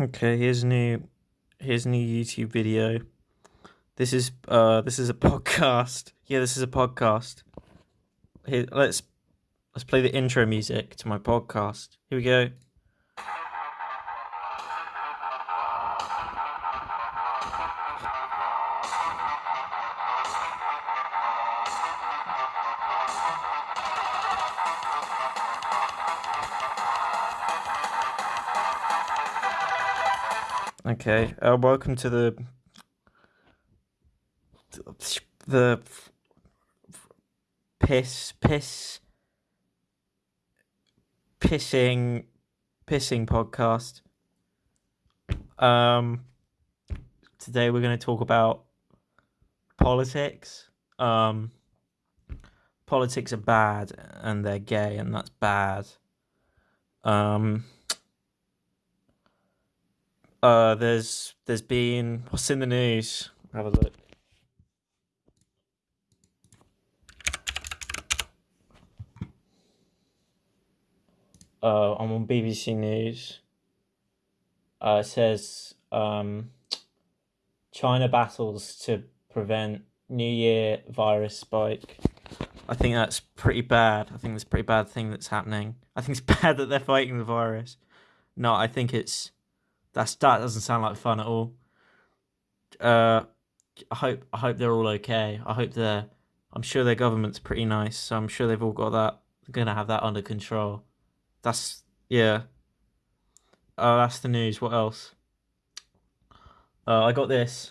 Okay, here's a new here's a new YouTube video. This is uh this is a podcast. Yeah, this is a podcast. Here let's let's play the intro music to my podcast. Here we go. Okay, uh, welcome to the the piss piss pissing pissing podcast. Um, today we're going to talk about politics. Um, politics are bad and they're gay, and that's bad. Um uh, there's there's been what's in the news. Have a look. Uh, I'm on BBC News. Uh, it says um, China battles to prevent New Year virus spike. I think that's pretty bad. I think that's a pretty bad thing that's happening. I think it's bad that they're fighting the virus. No, I think it's that's that doesn't sound like fun at all. Uh, I hope I hope they're all okay. I hope they're. I'm sure their government's pretty nice, so I'm sure they've all got that. Gonna have that under control. That's yeah. Oh, that's the news. What else? Uh, I got this.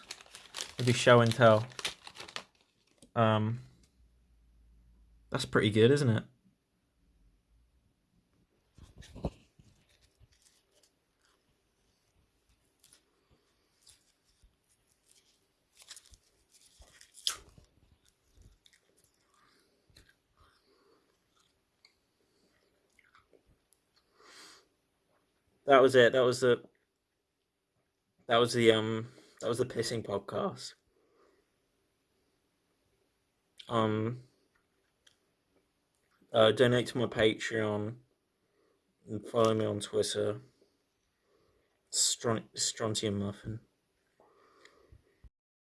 I do show and tell. Um, that's pretty good, isn't it? That was it. That was the that was the um that was the pissing podcast. Um uh, donate to my Patreon and follow me on Twitter. Stron- Strontium Muffin.